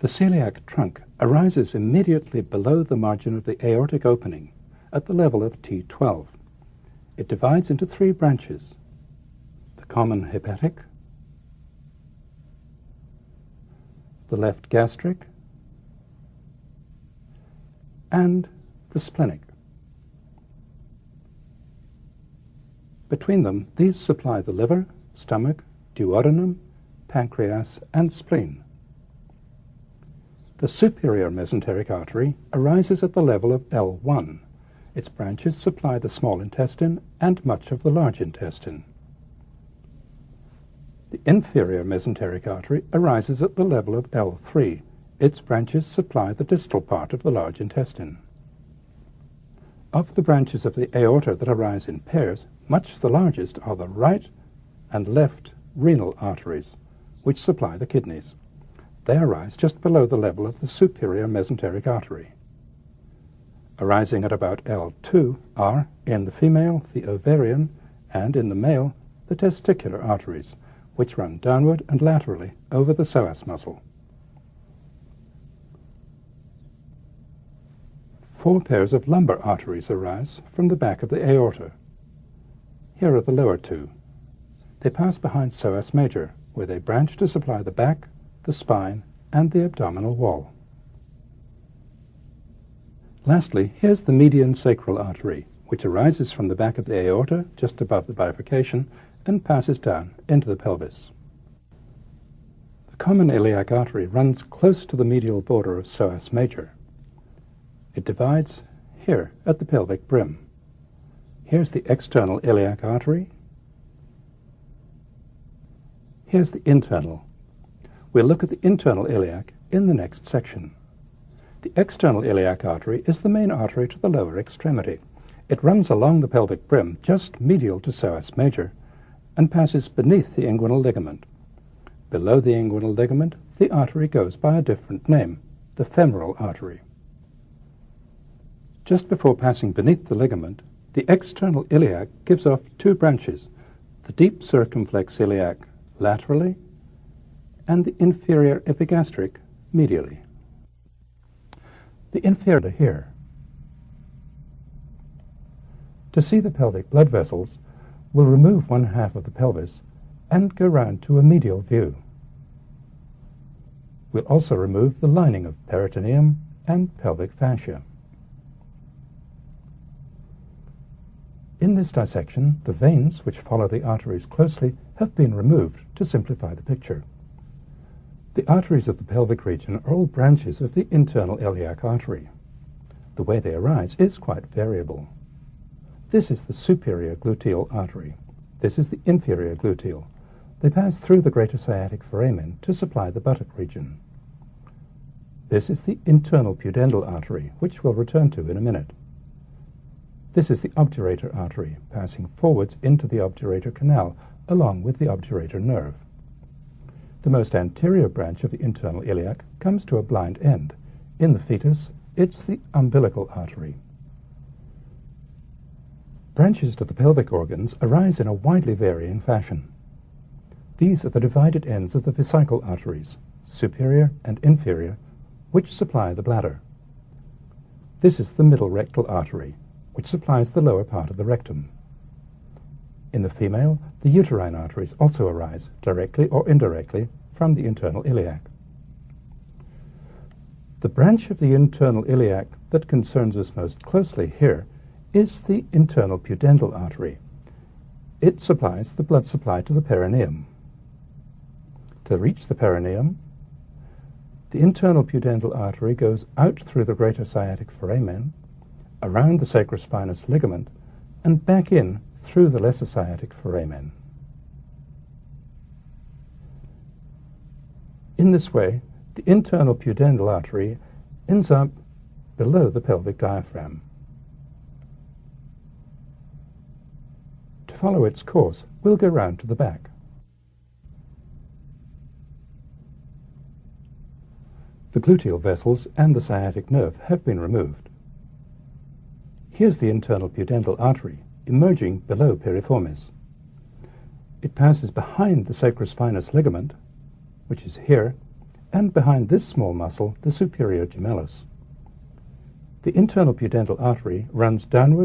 The celiac trunk arises immediately below the margin of the aortic opening at the level of T12. It divides into three branches, the common hepatic, the left gastric, and the splenic. Between them, these supply the liver, stomach, duodenum, pancreas, and spleen. The superior mesenteric artery arises at the level of L1. Its branches supply the small intestine and much of the large intestine. The inferior mesenteric artery arises at the level of L3. Its branches supply the distal part of the large intestine. Of the branches of the aorta that arise in pairs, much the largest are the right and left renal arteries, which supply the kidneys. They arise just below the level of the superior mesenteric artery. Arising at about L2 are, in the female, the ovarian, and in the male, the testicular arteries, which run downward and laterally over the psoas muscle. Four pairs of lumbar arteries arise from the back of the aorta. Here are the lower two. They pass behind psoas major, where they branch to supply the back, the spine, and the abdominal wall. Lastly, here's the median sacral artery, which arises from the back of the aorta, just above the bifurcation, and passes down into the pelvis. The common iliac artery runs close to the medial border of psoas major. It divides here at the pelvic brim. Here's the external iliac artery. Here's the internal. We'll look at the internal iliac in the next section. The external iliac artery is the main artery to the lower extremity. It runs along the pelvic brim just medial to psoas major and passes beneath the inguinal ligament. Below the inguinal ligament, the artery goes by a different name, the femoral artery. Just before passing beneath the ligament, the external iliac gives off two branches, the deep circumflex iliac laterally and the inferior epigastric medially. The inferior here. To see the pelvic blood vessels, we'll remove one half of the pelvis and go round to a medial view. We'll also remove the lining of peritoneum and pelvic fascia. In this dissection, the veins, which follow the arteries closely, have been removed to simplify the picture. The arteries of the pelvic region are all branches of the internal iliac artery. The way they arise is quite variable. This is the superior gluteal artery. This is the inferior gluteal. They pass through the greater sciatic foramen to supply the buttock region. This is the internal pudendal artery, which we'll return to in a minute. This is the obturator artery, passing forwards into the obturator canal, along with the obturator nerve. The most anterior branch of the internal iliac comes to a blind end. In the fetus, it's the umbilical artery. Branches to the pelvic organs arise in a widely varying fashion. These are the divided ends of the vesical arteries, superior and inferior, which supply the bladder. This is the middle rectal artery, which supplies the lower part of the rectum. In the female, the uterine arteries also arise, directly or indirectly, from the internal iliac. The branch of the internal iliac that concerns us most closely here is the internal pudendal artery. It supplies the blood supply to the perineum. To reach the perineum, the internal pudendal artery goes out through the greater sciatic foramen around the sacrospinous ligament and back in through the lesser sciatic foramen. In this way, the internal pudendal artery ends up below the pelvic diaphragm. To follow its course, we'll go round to the back. The gluteal vessels and the sciatic nerve have been removed. Here's the internal pudendal artery, emerging below piriformis. It passes behind the sacrospinous ligament, which is here, and behind this small muscle, the superior gemellus. The internal pudendal artery runs downward